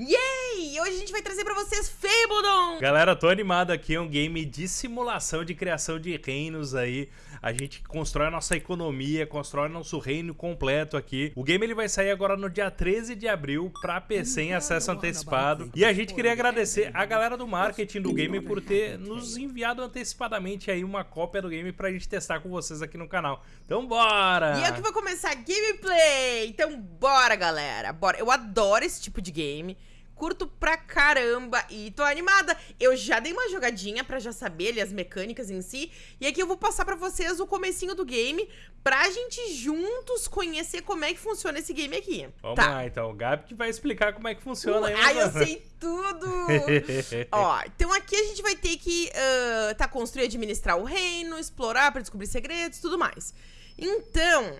Yay! Hoje a gente vai trazer pra vocês Fabledon! Galera, tô animado aqui, é um game de simulação de criação de reinos aí. A gente constrói a nossa economia, constrói nosso reino completo aqui. O game ele vai sair agora no dia 13 de abril pra PC em acesso antecipado. E a gente queria agradecer a galera do marketing do game por ter nos enviado antecipadamente aí uma cópia do game pra gente testar com vocês aqui no canal. Então bora! E eu que vou começar a gameplay! Então bora, galera! Bora! Eu adoro esse tipo de game curto pra caramba e tô animada. Eu já dei uma jogadinha pra já saber ali as mecânicas em si, e aqui eu vou passar pra vocês o comecinho do game pra gente juntos conhecer como é que funciona esse game aqui. Vamos tá. lá, então. O Gabi que vai explicar como é que funciona. Uh, aí, ai, eu sei tudo! Ó, então aqui a gente vai ter que uh, tá, construir administrar o reino, explorar pra descobrir segredos, tudo mais. Então,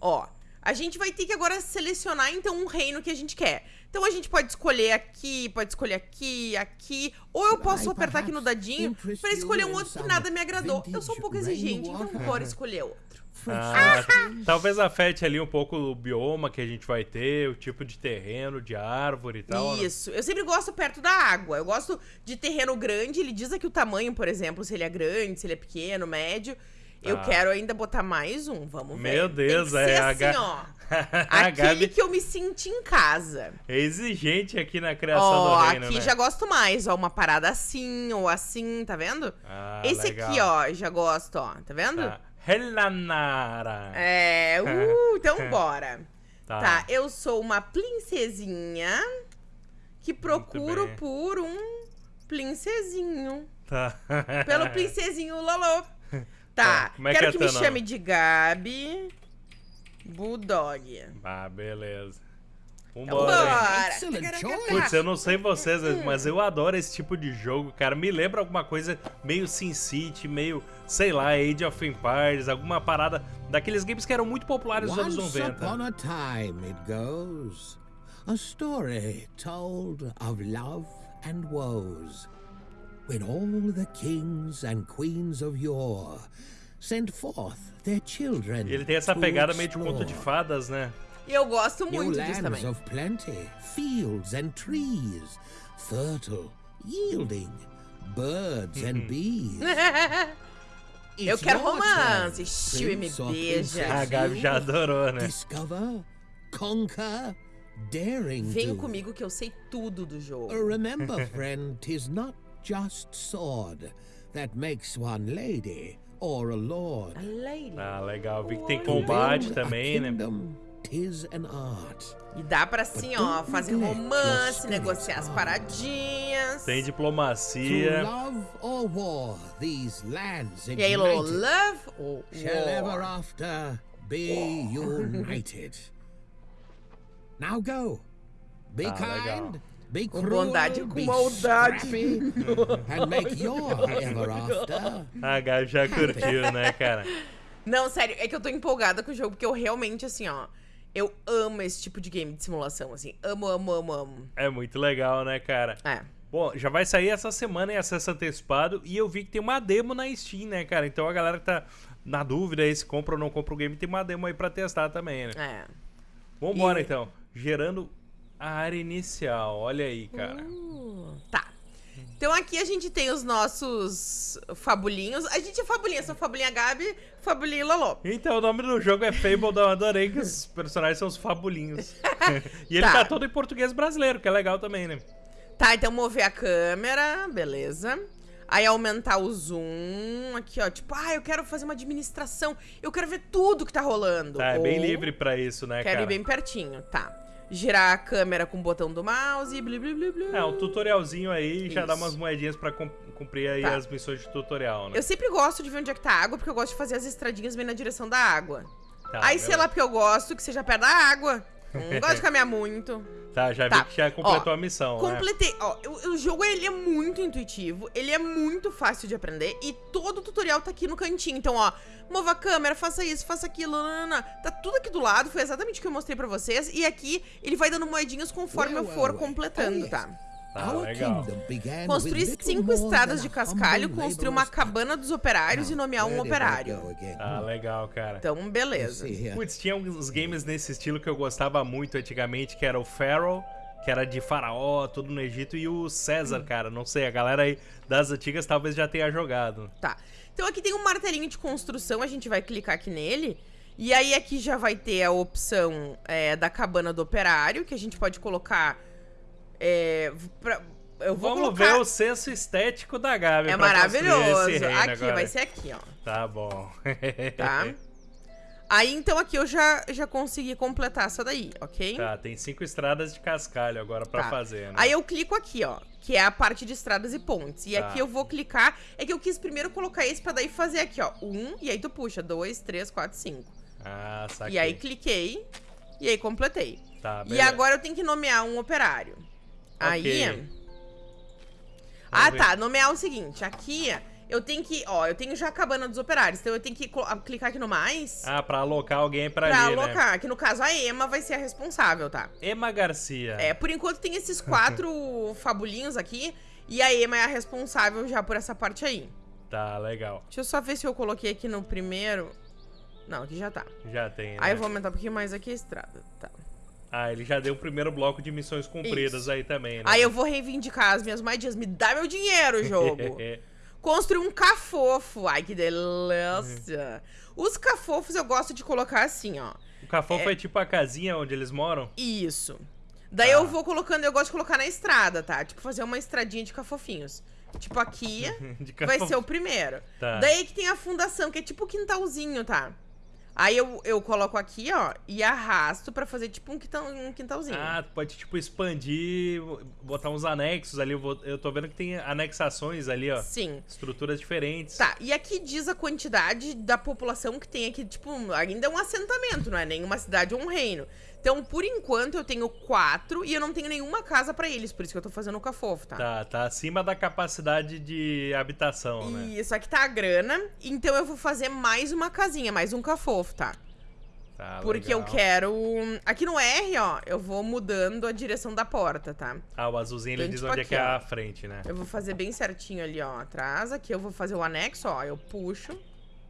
ó, a gente vai ter que agora selecionar então um reino que a gente quer. Então a gente pode escolher aqui, pode escolher aqui, aqui, ou eu posso apertar aqui no dadinho para escolher um outro que nada me agradou. Eu sou um pouco exigente, então bora escolher outro. Ah, talvez afete ali um pouco o bioma que a gente vai ter, o tipo de terreno, de árvore e tal. Isso. Né? Eu sempre gosto perto da água. Eu gosto de terreno grande. Ele diz aqui o tamanho, por exemplo, se ele é grande, se ele é pequeno, médio. Eu ah. quero ainda botar mais um, vamos ver. Meu Deus, é assim, H... ó. Aquele Gabi... que eu me senti em casa. É exigente aqui na criação ó, do reino, aqui né? já gosto mais, ó, uma parada assim ou assim, tá vendo? Ah, Esse legal. aqui, ó, já gosto, ó, tá vendo? Tá. Helanara. É, uh, então bora. Tá. tá, eu sou uma princesinha que procuro por um princesinho. Tá. Pelo princesinho Lolo. Tá, Como é quero que, é que me nome? chame de Gabi Bulldog. Ah, beleza. Vambora! Putz, eu não sei vocês, mas eu adoro esse tipo de jogo, cara. Me lembra alguma coisa meio Sin City, meio, sei lá, Age of Empires, alguma parada daqueles games que eram muito populares nos anos 90. Upon a time it goes, a story told of love and woes. When all the kings and queens of yore sent forth their children Ele tem essa pegada meio de conto de fadas, né? E eu gosto muito New disso também. of plenty, fields and trees, fertile, yielding, birds and bees. eu quero romance, Chiu me beija. A Gabi já adorou, né? Discover, conquer, daring Vem comigo que eu sei tudo do jogo. Remember, friend, tis not just sword that makes one lady or a lord. A lady. Ah, legal. Vi que tem combate também, né? Tis an art. E dá pra assim, ó, fazer romance, negociar as paradinhas. Tem diplomacia. War, e aí, love or Shall ever after be united. Now go. Be ah, kind. Legal. Be com bondade, com maldade. and make your ever after. A Gabi já curtiu, né, cara? Não, sério, é que eu tô empolgada com o jogo, porque eu realmente, assim, ó. Eu amo esse tipo de game de simulação, assim. Amo, amo, amo, amo. É muito legal, né, cara? É. Bom, já vai sair essa semana em acesso antecipado e eu vi que tem uma demo na Steam, né, cara? Então a galera que tá na dúvida aí se compra ou não compra o game, tem uma demo aí pra testar também, né? É. Vambora, e... então. Gerando a área inicial, olha aí, cara. Uh, tá. Então aqui a gente tem os nossos fabulinhos. A gente é fabulinha, são fabulinha Gabi, fabulinha Lolo. Então o nome do jogo é Fable, eu adorei que os personagens são os fabulinhos. e ele tá. tá todo em português brasileiro, que é legal também, né? Tá, então mover a câmera, beleza. Aí aumentar o zoom, aqui ó, tipo, ah, eu quero fazer uma administração, eu quero ver tudo que tá rolando. Tá, é Ou... bem livre pra isso, né, quero cara? Quero ir bem pertinho, tá girar a câmera com o botão do mouse e blá, blá, blá, blá. É, um tutorialzinho aí Isso. já dá umas moedinhas pra cumprir aí tá. as missões de tutorial, né? Eu sempre gosto de ver onde é que tá a água, porque eu gosto de fazer as estradinhas bem na direção da água. Tá, aí, sei lá, porque eu gosto que seja perto da água. Não gosto de caminhar muito. Tá, já tá. vi que já completou ó, a missão, né? Completei. Né? Ó, o, o, jogo, ele é muito intuitivo, ele é muito fácil de aprender e todo o tutorial tá aqui no cantinho. Então, ó, mova a câmera, faça isso, faça aquilo, nanana. Tá tudo aqui do lado, foi exatamente o que eu mostrei pra vocês. E aqui, ele vai dando moedinhas conforme eu for completando, tá? Tá, legal. Construir cinco estradas de cascalho, construir uma cabana dos operários e nomear um operário. Ah, legal, cara. Então, beleza. Putz, tinha uns games nesse estilo que eu gostava muito antigamente, que era o Pharaoh que era de faraó, tudo no Egito, e o César, cara, não sei, a galera aí das antigas talvez já tenha jogado. Tá. Então aqui tem um martelinho de construção, a gente vai clicar aqui nele. E aí aqui já vai ter a opção é, da cabana do operário, que a gente pode colocar... É, pra, eu vou Vamos colocar... ver o senso estético da Gabi. É maravilhoso. Aqui, agora. vai ser aqui, ó. Tá bom. tá? Aí, então, aqui eu já, já consegui completar essa daí, ok? Tá, tem cinco estradas de cascalho agora pra tá. fazer, né? Aí eu clico aqui, ó, que é a parte de estradas e pontes. E tá. aqui eu vou clicar, é que eu quis primeiro colocar esse pra daí fazer aqui, ó, um, e aí tu puxa, dois, três, quatro, cinco. Ah, saquei. E aí cliquei, e aí completei. Tá, beleza. E agora eu tenho que nomear um operário. Okay. Aí... ah, tá, nomear o seguinte, aqui eu tenho que, ó, eu tenho já a cabana dos operários, então eu tenho que clicar aqui no mais. Ah, pra alocar alguém pra, pra ali, Pra alocar, né? que no caso a Ema vai ser a responsável, tá? Ema Garcia. É, por enquanto tem esses quatro fabulinhos aqui, e a Ema é a responsável já por essa parte aí. Tá, legal. Deixa eu só ver se eu coloquei aqui no primeiro. Não, aqui já tá. Já tem, né? Aí eu vou aumentar um pouquinho mais aqui a estrada, tá. Ah, ele já deu o primeiro bloco de missões cumpridas Isso. aí também, né? Aí eu vou reivindicar as minhas moedinhas. Me dá meu dinheiro, jogo! Construir um cafofo. Ai, que delícia. Uhum. Os cafofos eu gosto de colocar assim, ó. O cafofo é, é tipo a casinha onde eles moram? Isso. Daí ah. eu vou colocando, eu gosto de colocar na estrada, tá? Tipo, fazer uma estradinha de cafofinhos. Tipo, aqui vai ser o primeiro. Tá. Daí que tem a fundação, que é tipo quintalzinho, tá? Aí eu, eu coloco aqui, ó, e arrasto pra fazer tipo um, quintal, um quintalzinho. Ah, pode tipo expandir, botar uns anexos ali. Eu, vou, eu tô vendo que tem anexações ali, ó. Sim. Estruturas diferentes. Tá, e aqui diz a quantidade da população que tem aqui, tipo, ainda é um assentamento, não é nem uma cidade ou um reino. Então, por enquanto, eu tenho quatro e eu não tenho nenhuma casa para eles, por isso que eu tô fazendo o cafofo, tá? Tá, tá acima da capacidade de habitação, né? Isso, aqui tá a grana, então eu vou fazer mais uma casinha, mais um cafofo, tá? Tá, Porque legal. eu quero... Aqui no R, ó, eu vou mudando a direção da porta, tá? Ah, o azulzinho então, ele diz tipo onde aqui, é que é a frente, né? Eu vou fazer bem certinho ali, ó, atrás. Aqui eu vou fazer o anexo, ó, eu puxo.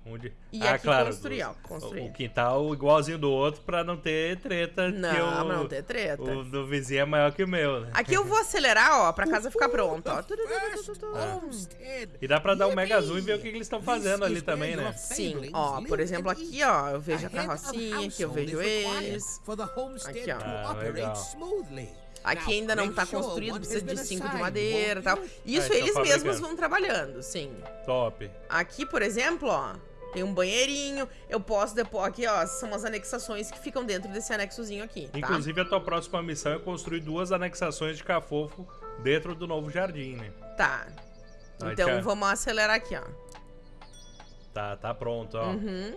Onde... E ah, aqui claro, construir, ó. Construir. O quintal igualzinho do outro pra não ter treta. Não, o, não ter treta. O do vizinho é maior que o meu, né? Aqui eu vou acelerar, ó, pra casa ficar pronta, ó. Ah. E dá pra dar um mega zoom e ver o que, eles estão fazendo ali também, né? Sim, ó, por exemplo, aqui, ó, eu vejo a carrocinha, aqui eu vejo eles. Aqui, ó. Ah, legal. Aqui ainda não tá construído, precisa de cinco de madeira e tal. Isso ah, eles mesmos vão trabalhando, sim. Top. Aqui, por exemplo, ó, tem um banheirinho. Eu posso depois. Aqui, ó, são as anexações que ficam dentro desse anexozinho aqui. Tá? Inclusive, a tua próxima missão é construir duas anexações de cafofo dentro do novo jardim, né? Tá. Então vamos acelerar aqui, ó. Tá, tá pronto, ó. Uhum.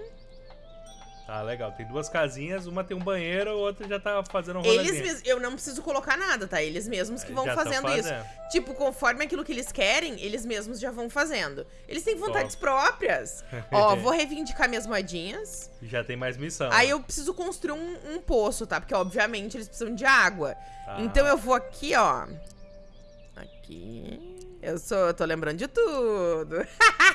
Tá, legal. Tem duas casinhas, uma tem um banheiro, a outra já tá fazendo um rolezinho. Eles eu não preciso colocar nada, tá? Eles mesmos que vão fazendo, fazendo, isso. Tipo, conforme aquilo que eles querem, eles mesmos já vão fazendo. Eles têm vontades Top. próprias. Ó, vou reivindicar minhas moedinhas. Já tem mais missão. Aí eu preciso construir um, um poço, tá? Porque, obviamente, eles precisam de água. Ah. Então eu vou aqui, ó. Aqui. Eu sou, eu tô lembrando de tudo.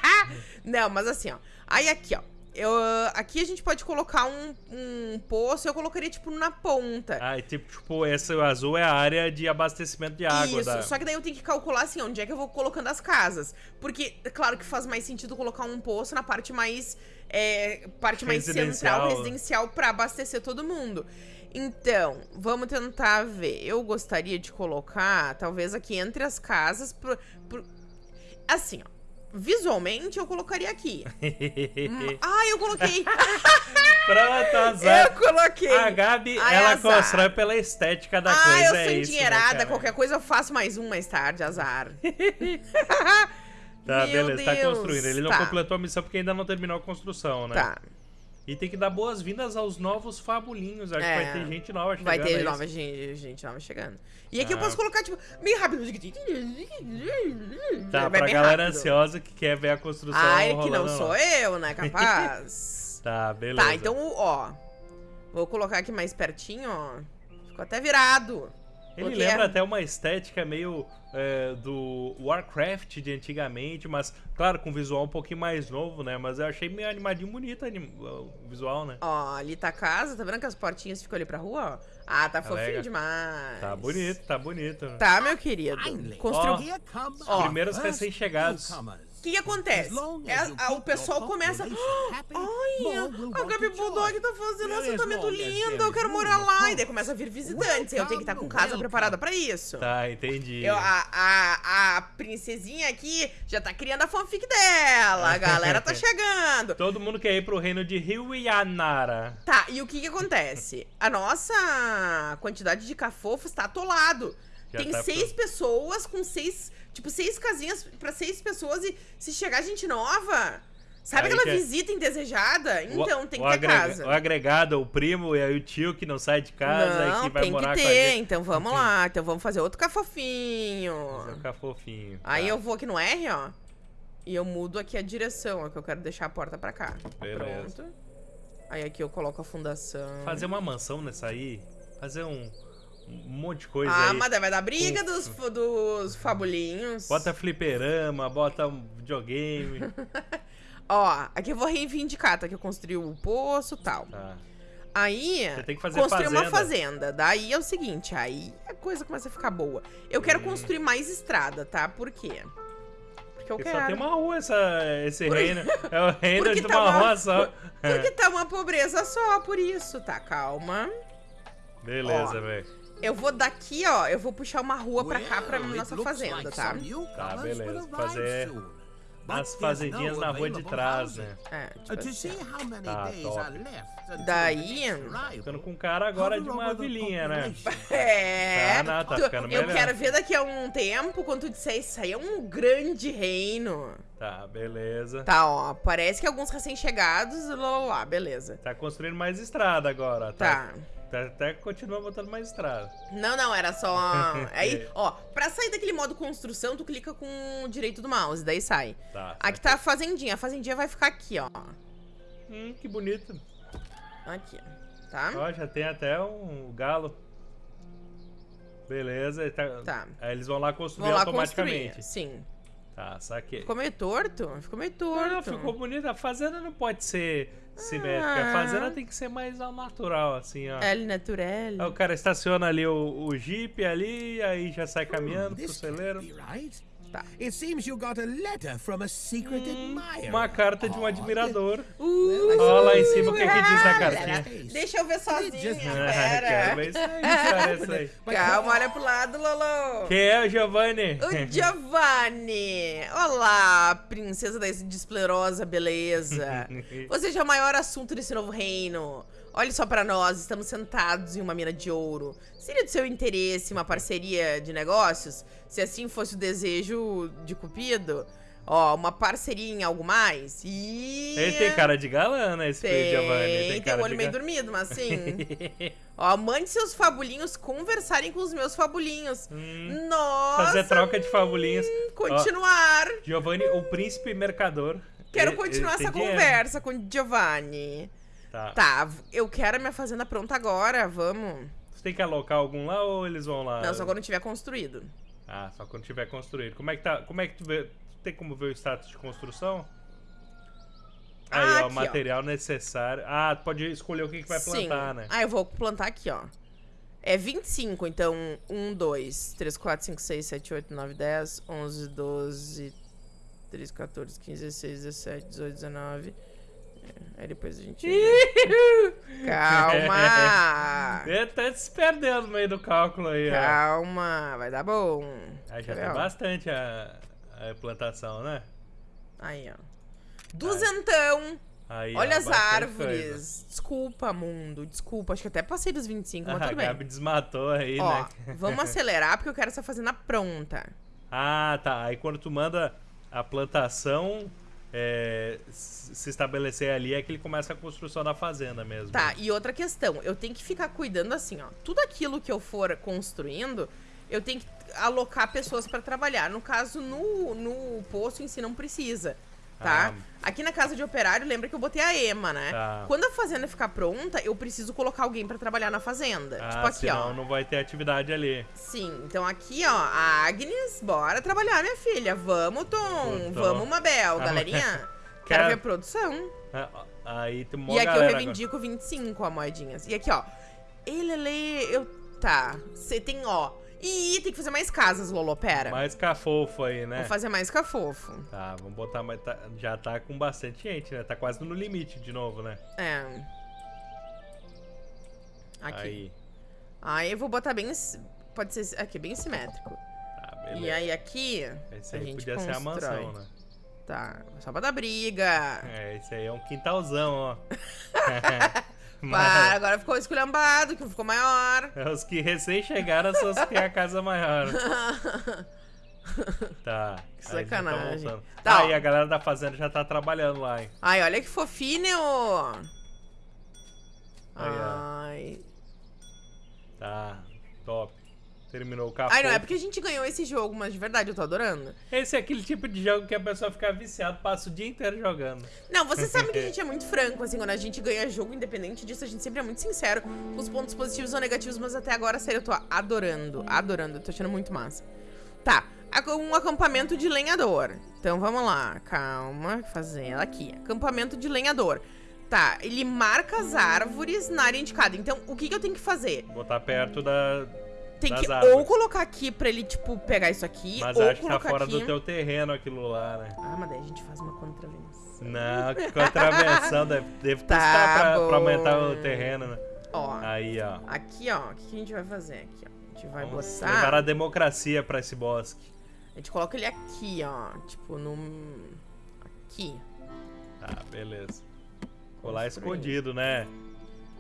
não, mas assim, ó. Aí aqui, ó. Eu, aqui a gente pode colocar um, um poço, eu colocaria, tipo, na ponta. Ah, e tipo, tipo, esse azul é a área de abastecimento de água. Isso, da... só que daí eu tenho que calcular, assim, onde é que eu vou colocando as casas. Porque, é claro que faz mais sentido colocar um poço na parte mais, é, parte mais central, residencial, pra abastecer todo mundo. Então, vamos tentar ver. Eu gostaria de colocar, talvez aqui entre as casas, por, por... assim, ó visualmente eu colocaria aqui. Ah, eu coloquei. Pronto, azar. Eu coloquei. A Gabi, Ai, ela azar. constrói pela estética da ah, coisa. Ah, eu sou é endinheirada. Isso, né, qualquer coisa eu faço mais um mais tarde, azar. tá, Meu beleza, tá Deus. tá construindo. Ele não tá. completou a missão porque ainda não terminou a construção, né? Tá. E tem que dar boas-vindas aos novos fabulinhos. Acho é, que vai ter gente nova chegando. Vai ter é nova gente, gente nova chegando. E aqui ah. eu posso colocar, tipo, meio rápido. Tá, vai pra galera rápido. ansiosa que quer ver a construção. Ai, que não sou eu, né? Capaz. tá, beleza. Tá, então, ó. Vou colocar aqui mais pertinho, ó. Ficou até virado. Ele lembra é... até uma estética meio é, do Warcraft de antigamente, mas, claro, com visual um pouquinho mais novo, né? Mas eu achei meio animadinho bonito anim... o visual, né? Ó, ali tá a casa, tá vendo que as portinhas ficam ali pra rua, ó? Ah, tá fofinho demais. Tá bonito, tá bonito. Tá, meu querido. Construiu. Ó, primeiros recém-chegados. O que, que acontece? É, a, o pessoal começa. Olha, a Gabi Bulldog tá fazendo um assentamento lindo, eu quero morar lá. E daí começa a vir visitantes. Eu tenho que estar com casa preparada pra isso. Tá, entendi. Eu, a, a, a princesinha aqui já tá criando a fanfic dela. A galera tá chegando. Todo mundo quer ir pro reino de Rio Yanara. Tá, e o que que acontece? A nossa quantidade de cafofos tá atolado. Já Tem tá seis pro... pessoas com seis Tipo, seis casinhas para seis pessoas e se chegar gente nova. Sabe aí aquela visita indesejada? Então, o, tem que ter agrega, casa. O agregado, o primo e aí o tio que não sai de casa não, e que vai morar que ter. com a gente. Então vamos lá, então vamos fazer outro cafofinho. Fazer um cafofinho. Aí tá. eu vou aqui no R, ó. E eu mudo aqui a direção, ó, que eu quero deixar a porta pra cá. Beleza. Pronto. Aí aqui eu coloco a fundação. Fazer uma mansão nessa aí. Fazer um um monte de coisa ah, aí. mas vai dar briga dos, dos fabulinhos. Bota fliperama, bota um videogame. Ó, aqui eu vou reivindicar, tá? Que eu construí o poço e tal. Tá. Aí, Você tem que fazer construir fazenda. uma fazenda. Daí é o seguinte, aí a coisa começa a ficar boa. Eu quero hum. construir mais estrada, tá? Por quê? Porque eu Porque quero. só tem uma rua essa, esse por... reino. É o reino de tá uma, uma rua só. Porque tá uma pobreza só, por isso, tá? Calma. Beleza, velho. Eu vou daqui, ó, eu vou puxar uma rua pra cá, pra nossa fazenda, tá? Tá, beleza. Fazer as fazendinhas na rua de trás, né? É, tipo assim. Tá, top. Daí... Ficando com cara agora de uma vilinha, né? É... Tá, não, tá ficando melhor. Eu quero ver daqui a um tempo, quando tu disser isso aí é um grande reino. Tá, beleza. Tá, ó, parece que alguns recém-chegados, lá, lá, lá, beleza. Tá construindo mais estrada agora, tá? Tá. Até continua botando mais estrada. Não, não, era só. Aí, ó, pra sair daquele modo construção, tu clica com o direito do mouse, daí sai. Tá. Aqui tá a fazendinha. A fazendinha vai ficar aqui, ó. Hum, que bonito. Aqui, tá? Ó, já tem até um galo. Beleza. Tá... tá. Aí eles vão lá construir vão lá automaticamente. Construir. Sim. Tá, saquei. Ficou meio torto? Ficou meio torto. Não, ficou bonito. A fazenda não pode ser simétrica. Ah. A fazenda tem que ser mais ao natural, assim, ó. É natural. Aí o cara estaciona ali o, o jeep ali, aí já sai caminhando pro celeiro. Tá. It seems you got a letter from a secret hum, admirer. Uma carta de um admirador. Uh, Olha lá em cima o que, que diz na cartinha. Deixa eu ver sozinha, pera. Quero ver isso aí, isso aí. Calma, olha pro lado, Lolo. Quem é o Giovanni? O Giovanni. Olá, princesa da desplerosa beleza. Você já é o maior assunto desse novo reino. Olhe só para nós, estamos sentados em uma mina de ouro. Seria do seu interesse uma parceria de negócios? Se assim fosse o desejo de Cupido? Ó, uma parceria em algo mais? E... Ele tem cara de galã, né, esse tem, Giovanni? Tem, tem o olho meio dormido, mas sim. Ó, mande seus fabulinhos conversarem com os meus fabulinhos. Hum, Nossa! Fazer troca de fabulinhos. Hum, continuar. Ó, Giovanni, o príncipe mercador. Quero ele, continuar ele essa conversa com Giovanni. Tá. Tá, eu quero a minha fazenda pronta agora, vamos. Você tem que alocar algum lá ou eles vão lá? Não, só quando tiver construído. Ah, só quando tiver construído. Como é que tá? Como é que tu vê? Tem como ver o status de construção? Aí, ah, ó, aqui, material ó. necessário. Ah, tu pode escolher o que, que vai plantar, Sim. né? Ah, eu vou plantar aqui, ó. É 25, então 1, 2, 3, 4, 5, 6, 7, 8, 9, 10, 11, 12, 13, 14, 15, 16, 17, 18, 19. Aí depois a gente. Calma! Ele tá se perdendo no meio do cálculo aí, Calma, ó. vai dar bom. Aí já tem bastante a, a plantação, né? Aí, ó. Duzentão! Aí, Olha ó, as árvores. Coisa. Desculpa, mundo. Desculpa. Acho que até passei dos 25, mas ah, tudo bem. A Gabi desmatou aí, ó, né? Vamos acelerar porque eu quero essa fazenda pronta. Ah, tá. Aí quando tu manda a plantação, é, se estabelecer ali é que ele começa a construção da fazenda mesmo. Tá, e outra questão, eu tenho que ficar cuidando assim, ó. Tudo aquilo que eu for construindo, eu tenho que alocar pessoas para trabalhar. No caso, no, no posto em si não precisa tá? Ah. Aqui na casa de operário, lembra que eu botei a EMA, né? Tá. Quando a fazenda ficar pronta, eu preciso colocar alguém para trabalhar na fazenda. Ah, tipo aqui, senão ó. não vai ter atividade ali. Sim, então aqui, ó, a Agnes, bora trabalhar, minha filha. Vamos, Tom. Vamos, Mabel, galerinha. Quero ver a produção. Ah, aí tem uma E aqui eu reivindico agora. 25, ó, moedinhas. E aqui, ó. Ele, ele, eu... Tá, você tem, ó... Ih, tem que fazer mais casas, Lolo, pera. Mais cafofo aí, né? Vou fazer mais cafofo. Tá, vamos botar mais... Tá, já tá com bastante gente, né? Tá quase no limite de novo, né? É. Aqui. Aí. Aí eu vou botar bem... Pode ser aqui, bem simétrico. Tá, beleza. E aí aqui, Esse a aí gente podia constrói. ser a mansão, né? Tá, só pra dar briga. É, esse aí é um quintalzão, ó. Para, agora ficou esculhambado, que ficou maior. É os que recém chegaram são os que têm a casa maior. Tá. Que aí tá sacanagem. Tá, ah, ó. e a galera da fazenda já tá trabalhando lá, hein? Ai, olha que fofinho. Aí, ó. Ai. Tá, top. Terminou o café. Ai, não, é porque a gente ganhou esse jogo, mas de verdade eu tô adorando. Esse é aquele tipo de jogo que a pessoa fica viciada, passa o dia inteiro jogando. Não, você sabe que a gente é muito franco, assim, quando a gente ganha jogo, independente disso, a gente sempre é muito sincero com os pontos positivos ou negativos, mas até agora, sério, eu tô adorando, adorando, tô achando muito massa. Tá, um acampamento de lenhador. Então vamos lá, calma, fazer ela aqui. Acampamento de lenhador. Tá, ele marca as árvores na área indicada. Então, o que, que eu tenho que fazer? Botar perto da. Tem que árvores. ou colocar aqui pra ele, tipo, pegar isso aqui, Mas ou acho que tá colocar fora aqui. do teu terreno aquilo lá, né? Ah, mas daí a gente faz uma contravenção. Não, que contravenção deve, deve Tá custar pra, pra aumentar o terreno, né? Ó, Aí, ó. aqui, ó, o que, a gente vai fazer aqui, ó? A gente vai Vamos botar... levar a democracia pra esse bosque. A gente coloca ele aqui, ó, tipo, no... Aqui. Tá, beleza. Construir. escondido, né?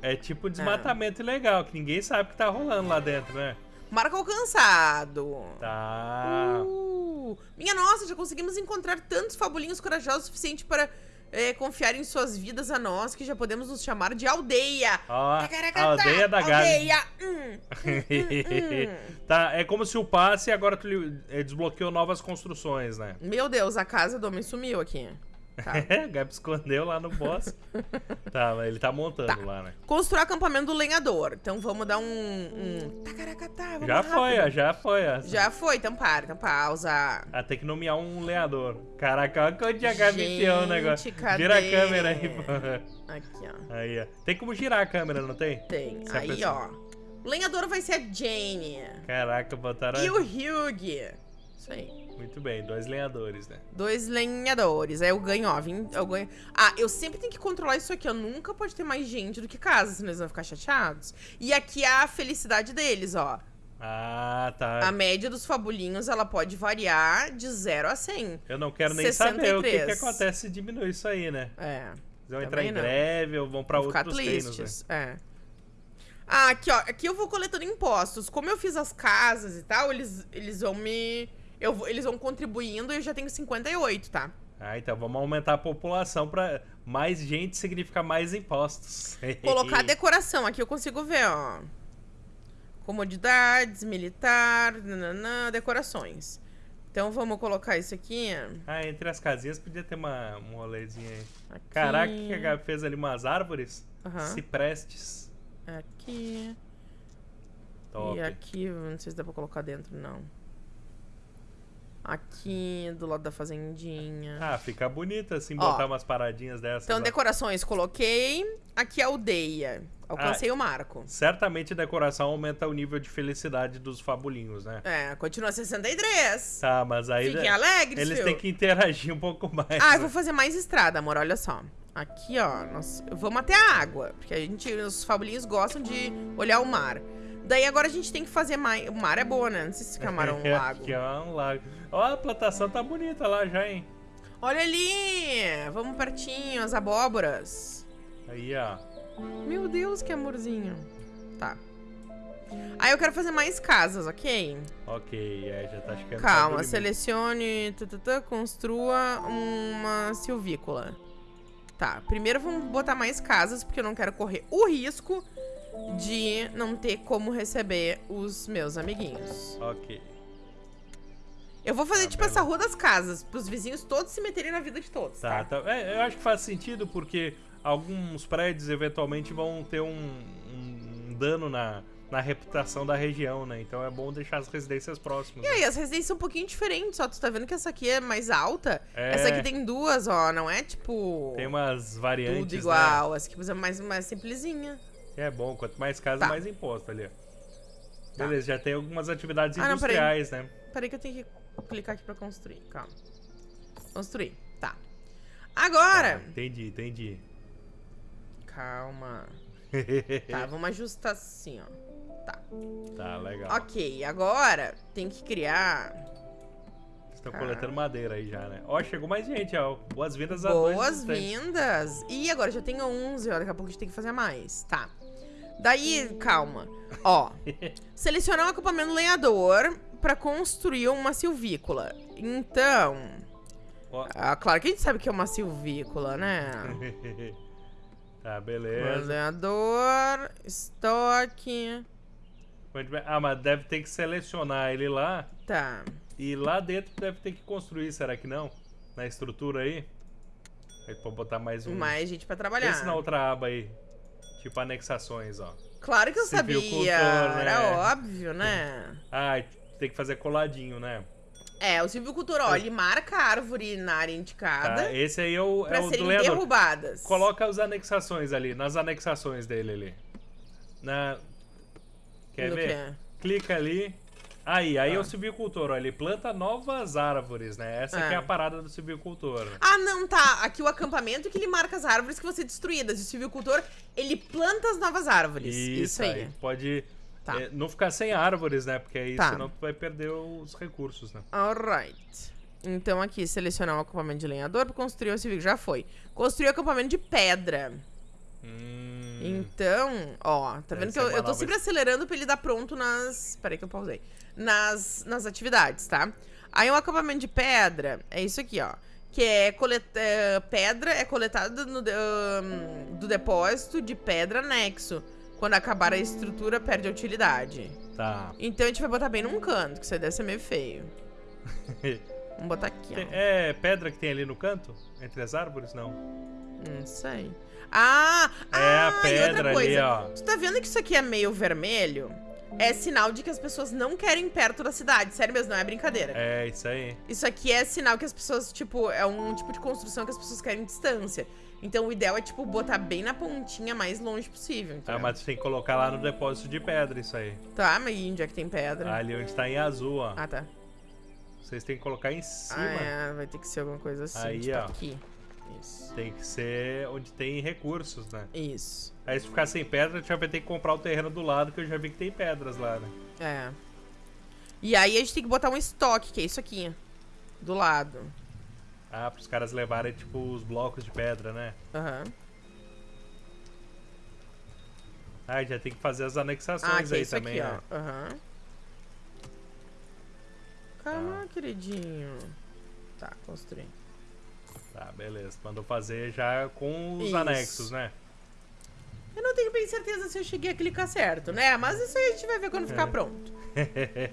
É tipo desmatamento ilegal, que ninguém sabe o que tá rolando lá dentro, né? Marca alcançado. Tá. Uh, minha nossa, já conseguimos encontrar tantos fabulinhos corajosos o suficiente para é, confiar em suas vidas a nós, que já podemos nos chamar de aldeia. Tacaracatá, a aldeia da Gabi. Aldeia. Hum, hum, hum. tá, é como se o passe agora tu eh, desbloqueou novas construções, né? Meu Deus, a casa do homem sumiu aqui. Tá. É, o Gabi escondeu lá no bosque. tá, mas ele tá montando Tá. lá, né? Construir acampamento do lenhador. Então vamos dar um. um... Tacaracatá, vamos Já rápido. foi, ó, já foi. ó. Já foi, então para, então pausa. Ah, tem que nomear um leador. Caraca, olha onde a Gabi enfiou o negócio. Cadê? Gira a câmera aí, pô. Aqui, ó. Aí, ó. Tem como girar a câmera, não tem? Tem. Se Aí, pessoa- ó. O lenhador vai ser a Jane. Caraca, botaram. E o Hugh. Isso aí. Muito bem, dois lenhadores, né? Dois lenhadores. Aí eu ganho, ó. vim- Eu ganho... Ah, eu sempre tenho que controlar isso aqui. ó. nunca pode ter mais gente do que casa, senão eles vão ficar chateados. E aqui é a felicidade deles, ó. Ah, tá. A média dos fabulinhos, ela pode variar de 0 a 100. Eu não quero nem saber o que, que 63. acontece se diminuir isso aí, né? É. Eles vão entrar em não. greve ou vão pra Vão outros reinos, né? É. Ah, aqui, ó. Aqui eu vou coletando impostos. Como eu fiz as casas e tal, eles, eles vão me. Eu, vou- eles vão contribuindo e eu já tenho 58, tá? Ah, então vamos aumentar a população pra mais gente significa mais impostos. Colocar decoração. Aqui eu consigo ver, ó. Comodidades, militar, nananã, decorações. Então vamos colocar isso aqui. Ah, entre as casinhas podia ter uma, um rolezinho aí. aqui Caraca, que a Gabi fez ali umas árvores. Aham. Ciprestes. Aqui. Top. E aqui, não sei se dá pra colocar dentro, não. Aqui, do lado da fazendinha. Ah, fica bonito assim, Ó. botar umas paradinhas dessas. Então, lá. decorações, coloquei. Aqui, aldeia. Ah. Alcancei o marco. Certamente a decoração aumenta o nível de felicidade dos fabulinhos, né? É, continua 63. Tá, mas aí Fiquem alegres, eles têm que interagir um pouco mais. Ah, eu né? vou fazer mais estrada, amor, olha só. Aqui, ó, nós vamos até a água. Porque a gente, os fabulinhos gostam de olhar o mar. Daí agora a gente tem que fazer mais. O mar é boa, né? Não sei se camarão um lago. Aqui, ó, um lago. Ó, a plantação tá bonita lá já, hein? Olha ali! Vamos pertinho, as abóboras. Aí, ó. Meu Deus, que amorzinho. Tá. Aí eu quero fazer mais casas, ok? Ok, é, já tá chegando. Calma, selecione, tututã, construa uma silvícola. Tá, primeiro vamos botar mais casas, porque eu não quero correr o risco de não ter como receber os meus amiguinhos. Ok. Eu vou fazer Tá, tipo essa beleza. rua das casas, pros vizinhos todos se meterem na vida de todos, Tá, tá? tá. É, eu acho que faz sentido porque alguns prédios eventualmente vão ter um, um dano na, na reputação da região, né? Então é bom deixar as residências próximas. E né? aí, as residências são um pouquinho diferentes, ó. Tu tá vendo que essa aqui é mais alta? É. Essa aqui tem duas, ó. Não é tipo. Tem umas variantes. tudo né? igual. Essa aqui é mais, mais simplesinha. É bom, quanto mais casa, tá. mais imposto ali. Tá. Beleza, já tem algumas atividades ah, industriais, não, né? Peraí que eu tenho que clicar aqui pra construir. Calma. Construir. Tá. Agora. Tá, entendi, entendi. Calma. tá, vamos ajustar assim, ó. Tá. Tá, legal. Ok, agora tem que criar. Estão ah. coletando madeira aí já, né? Ó, chegou mais gente, ó. Boas-vindas a Boas-vindas! E agora já tenho 11, ó. Daqui a pouco a gente tem que fazer mais. Tá. Daí, calma. Ó, selecionar um acampamento lenhador para construir uma silvícola. Então, ah, claro que a gente sabe que é uma silvícola, né? tá, beleza. Lenhador, estoque. Ah, mas deve ter que selecionar ele lá. Tá. E lá dentro deve ter que construir, será que não? Na estrutura aí? Aí pode botar mais um. Mais gente pra trabalhar. Pensa na outra aba aí. Tipo anexações, ó. Claro que eu sabia. Né? Era óbvio, né? ah, tem que fazer coladinho, né? É, o silvicultor, ó, ele marca a árvore na área indicada. Tá, esse aí é o, pra é o serem derrubadas. Coloca as anexações ali, nas anexações dele ali. Na... Quer no ver? Que? Clica ali. Aí, aí ah. é o silvicultor, ó, ele planta novas árvores, né? Essa é. é a parada do silvicultor. Ah, não, tá. Aqui o acampamento que ele marca as árvores que vão ser destruídas. E o silvicultor, ele planta as novas árvores. Isso, Isso aí. aí. Pode tá. é, não ficar sem árvores, né? Porque aí tá. senão tu vai perder os recursos, né? Alright. Então aqui, selecionar o acampamento de lenhador para construir o civil. Já foi. Construir o acampamento de pedra. Hum. Então, ó, tá vendo que eu, eu tô sempre acelerando pra ele dar pronto nas. Peraí que eu pausei nas, nas atividades, tá? Aí um acampamento de pedra é isso aqui, ó. Que é coleta, é, pedra é coletada no, um, do depósito de pedra anexo. Quando acabar a estrutura, perde a utilidade. Tá. Então a gente vai botar bem num canto, que isso aí deve ser meio feio. Vamos botar aqui, ó. É pedra que tem ali no canto? Entre as árvores? Não. Não sei. Ah! É ah, a pedra ali, ó. Tu tá vendo que isso aqui é meio vermelho? é sinal de que as pessoas não querem perto da cidade. Sério mesmo, não é brincadeira. É, isso aí. Isso aqui é sinal que as pessoas, tipo, é um tipo de construção que as pessoas querem distância. Então o ideal é, tipo, botar bem na pontinha mais longe possível. Entendeu? Ah, mas tu tem que colocar lá no depósito de pedra isso aí. Tá, mas onde é que tem pedra? Ali onde tá em azul, ó. Ah, tá. Vocês têm que colocar em cima. Ah, é, vai ter que ser alguma coisa assim. Aí, tipo ó. aqui. Isso. Tem que ser onde tem recursos, né? Isso. Aí se ficar sem pedra, a gente vai ter que comprar o terreno do lado, que eu já vi que tem pedras lá, né? É. E aí a gente tem que botar um estoque, que é isso aqui. Do lado. Ah, pros caras levarem, tipo, os blocos de pedra, né? Aham. Uhum. Ah, já tem que fazer as anexações ah, aí é também, aqui, né? Aham. Uhum. Calma, ah. queridinho. Tá, construí. Tá, beleza. Mandou fazer já com os isso. anexos, né? Eu não tenho bem certeza se eu cheguei a clicar certo, né? Mas isso aí a gente vai ver quando ficar é. pronto.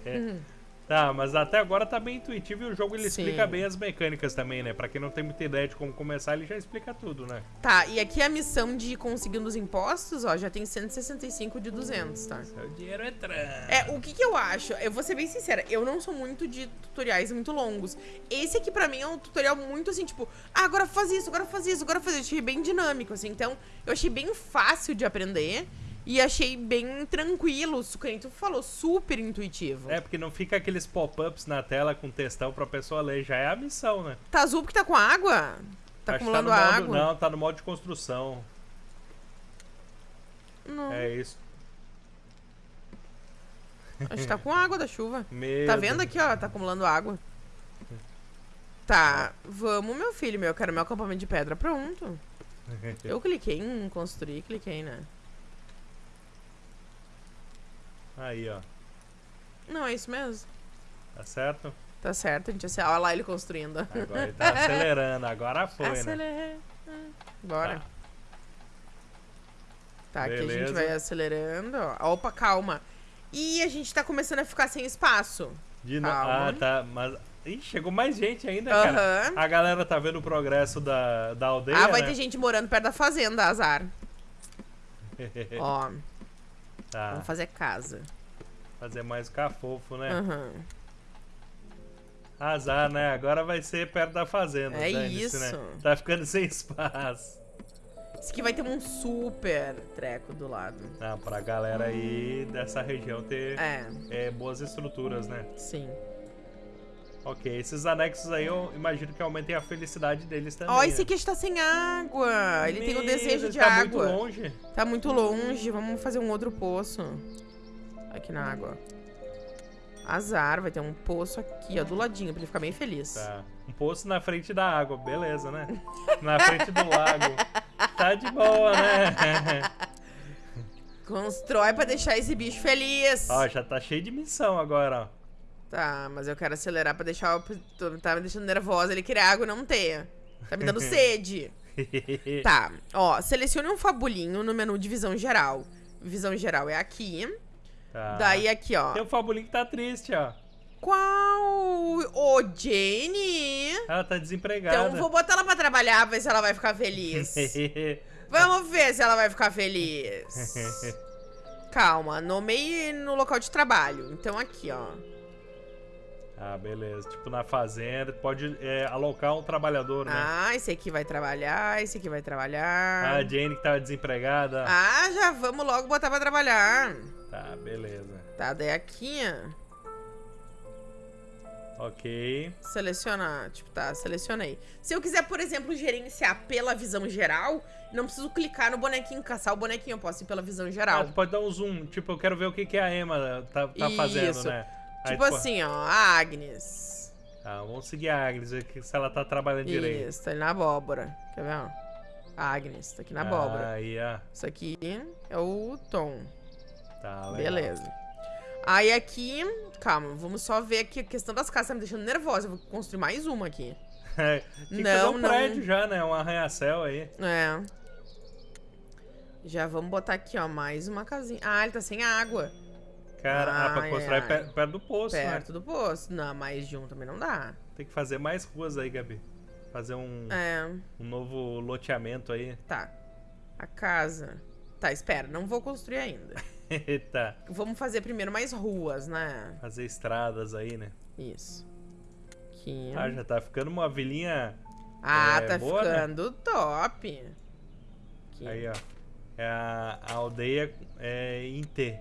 uhum. Tá, mas até agora tá bem intuitivo e o jogo ele Sim. explica bem as mecânicas também, né? Pra quem não tem muita ideia de como começar, ele já explica tudo, né? Tá, e aqui a missão de conseguindo os impostos, ó, já tem 165 de 200, tá? Seu dinheiro entrando. É, o que que eu acho? Eu vou ser bem sincera, eu não sou muito de tutoriais muito longos. Esse aqui pra mim é um tutorial muito assim, tipo, ah, agora faz isso, agora faz isso, agora faz isso. Eu achei bem dinâmico, assim, então eu achei bem fácil de aprender. E achei bem tranquilo, o que tu falou, super intuitivo. É, porque não fica aqueles pop-ups na tela com textão pra pessoa ler, já é a missão, né? Tá azul porque tá com água? Tá Acho acumulando tá modo, água? Não, tá no modo de construção. Não. É isso. Acho que tá com água da chuva. Meu tá vendo aqui, ó? Tá acumulando água. Tá, vamos, meu filho, meu. Eu quero meu acampamento de pedra pronto. Eu cliquei em construir, cliquei, né? Aí, ó. Não, é isso mesmo. Tá certo? Tá certo, a gente assim, olha lá ele construindo. Agora ele tá acelerando, agora foi, Acelera. né? Bora. Tá. Tá, aqui a gente vai acelerando. Opa, calma. E a gente tá começando a ficar sem espaço. De no... Ah, tá. Mas. Ih, chegou mais gente ainda, uhum. cara. A galera tá vendo o progresso da, da aldeia. Ah, vai né? ter gente morando perto da fazenda, azar. Ó. Tá. Vamos fazer casa. Fazer mais cafofo, né? Uhum. Azar, né? Agora vai ser perto da fazenda. É isso. Né? Tá ficando sem espaço. Isso aqui vai ter um super treco do lado. Ah, pra galera aí dessa região ter é. É, boas estruturas, né? Sim. Ok, esses anexos aí eu imagino que aumentem a felicidade deles também. Ó, oh, esse aqui está sem água. Ele tem o desejo de tá água. Tá muito longe. Tá muito longe. Vamos fazer um outro poço. Aqui na água. Azar, vai ter um poço aqui, ó, do ladinho, pra ele ficar bem feliz. Tá. Um poço na frente da água, beleza, né? Na frente do lago. Tá de boa, né? Constrói pra deixar esse bicho feliz. Ó, já tá cheio de missão agora, ó. Tá, mas eu quero acelerar pra deixar. Tá me deixando nervosa ele querer água e não ter. Tá me dando sede. tá, ó, selecione um fabulinho no menu de visão geral. Visão geral é aqui. Tá. Daí aqui, ó. Tem um fabulinho que tá triste, ó. Qual? Ô, Jane! Ela tá desempregada. Então vou botar ela pra trabalhar, ver se ela vai ficar feliz. Vamos ver se ela vai ficar feliz. Calma, nomeie no local de trabalho. Então aqui, ó. Ah, beleza. Tipo, na fazenda, pode é, alocar um trabalhador, né? Ah, esse aqui vai trabalhar, esse aqui vai trabalhar. Ah, a Jane que tava desempregada. Ah, já vamos logo botar pra trabalhar. Tá, beleza. Tá, daí aqui, ó. Ok. Selecionar, tipo, tá, selecionei. Se eu quiser, por exemplo, gerenciar pela visão geral, não preciso clicar no bonequinho, caçar o bonequinho, eu posso ir pela visão geral. Ah, tu pode dar um zoom, tipo, eu quero ver o que, que a Emma tá, tá fazendo, né? Aí, tipo assim, ó, a Agnes. Tá, vamos seguir a Agnes, ver se ela tá trabalhando Isso, direito. Isso, tá ali na abóbora. Quer ver, ó? A Agnes, tá aqui na abóbora. Aí, ó. Isso aqui é o Tom. Tá, legal. Beleza. Aí aqui, calma, vamos só ver aqui a questão das casas, tá me deixando nervosa. Eu vou construir mais uma aqui. É, tem não, que fazer um não. prédio já, né? Um arranha-céu aí. É. Já vamos botar aqui, ó, mais uma casinha. Ah, ele tá sem água. Cara, ah, pra construir perto, perto do poço, perto né? Perto do poço. Não, mais de um também não dá. Tem que fazer mais ruas aí, Gabi. Fazer um, é. um novo loteamento aí. Tá. A casa. Tá, espera, não vou construir ainda. tá. Vamos fazer primeiro mais ruas, né? Fazer estradas aí, né? Isso. Aqui. Ah, já tá ficando uma vilinha. Ah, é, tá boa, né? ficando né? top. Aqui. Aí, ó. É a, a aldeia é em T.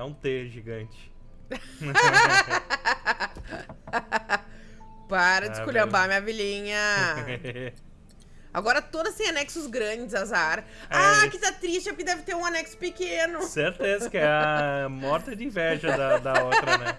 É um T gigante. Para de ah, esculhambar minha vilinha. Agora todas têm anexos grandes, azar. É. Ah, que tá triste, é porque deve ter um anexo pequeno. Certeza que é a morta de inveja da, da outra, né?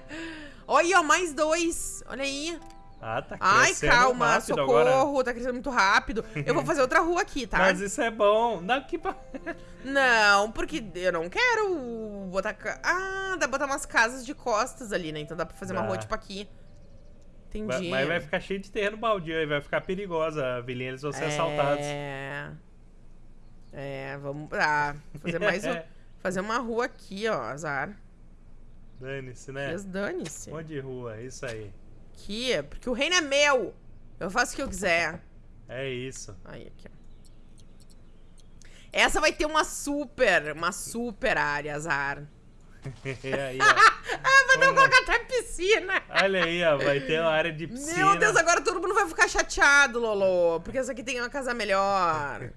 Olha, ó, mais dois. Olha aí. Ah, tá crescendo Ai, calma, socorro, agora. tá crescendo muito rápido. Eu vou fazer outra rua aqui, tá? Mas isso é bom. Não, que... não, porque eu não quero botar... Ah, dá pra botar umas casas de costas ali, né? Então dá pra fazer dá. uma rua tipo aqui. Entendi. Mas vai ficar cheio de terreno baldio aí, vai ficar perigosa a vilinha, eles vão ser é... assaltados. É. É, vamos. Ah, fazer mais. um... fazer uma rua aqui, ó, azar. Dane-se, né? dane-se. Um monte de rua, isso aí. Aqui, porque o reino é meu. Eu faço o que eu quiser. É isso. Aí, aqui, ó. Essa vai ter uma super, uma super área, azar. aí, ah, vai ter colocar até piscina. Olha aí, ó, vai ter uma área de piscina. Meu Deus, agora todo mundo vai ficar chateado, Lolo. Porque essa aqui tem uma casa melhor.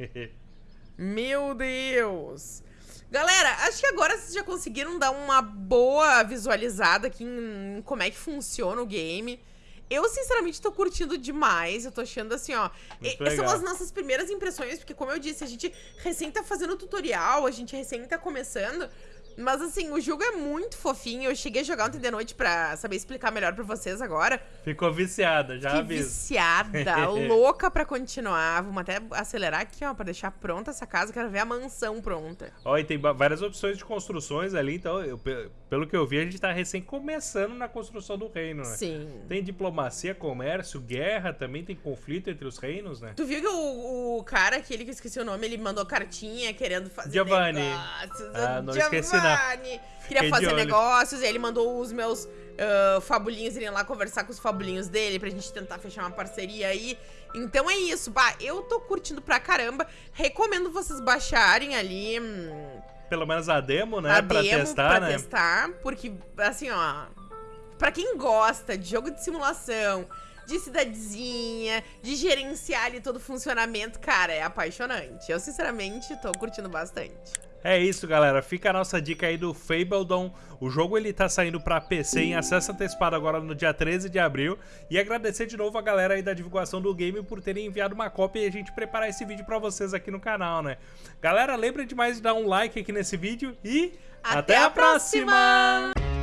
Meu Deus. Galera, acho que agora vocês já conseguiram dar uma boa visualizada aqui em como é que funciona o game. Eu, sinceramente, tô curtindo demais. Eu tô achando assim, ó. são as nossas primeiras impressões, porque, como eu disse, a gente recém tá fazendo tutorial, a gente recém tá começando. Mas assim, o jogo é muito fofinho. Eu cheguei a jogar ontem de noite pra saber explicar melhor pra vocês agora. Ficou viciada, já Fiquei viciada, louca pra continuar. Vamos até acelerar aqui, ó, pra deixar pronta essa casa. Quero ver a mansão pronta. Ó, e tem várias opções de construções ali. Então, eu, pelo que eu vi, a gente tá recém começando na construção do reino, né? Sim. Tem diplomacia, comércio, guerra, também tem conflito entre os reinos, né? Tu viu que o, o cara, aquele que eu esqueci o nome, ele mandou cartinha querendo fazer Giovanni. Negócios. Ah, não Giovanni. esqueci Queria fazer negócios, e ele mandou os meus uh, fabulinhos irem lá conversar com os fabulinhos dele pra gente tentar fechar uma parceria aí. Então é isso, bah, eu tô curtindo pra caramba. Recomendo vocês baixarem ali. Hum, Pelo menos a demo, né? A pra demo testar, pra né? testar, porque, assim, ó. Pra quem gosta de jogo de simulação, de cidadezinha, de gerenciar ali todo o funcionamento, cara, é apaixonante. Eu, sinceramente, tô curtindo bastante. É isso, galera. Fica a nossa dica aí do Fabledon. O jogo ele tá saindo para PC em acesso antecipado agora no dia 13 de abril. E agradecer de novo a galera aí da divulgação do game por terem enviado uma cópia e a gente preparar esse vídeo para vocês aqui no canal, né? Galera, lembrem demais de dar um like aqui nesse vídeo e até, até a próxima! próxima!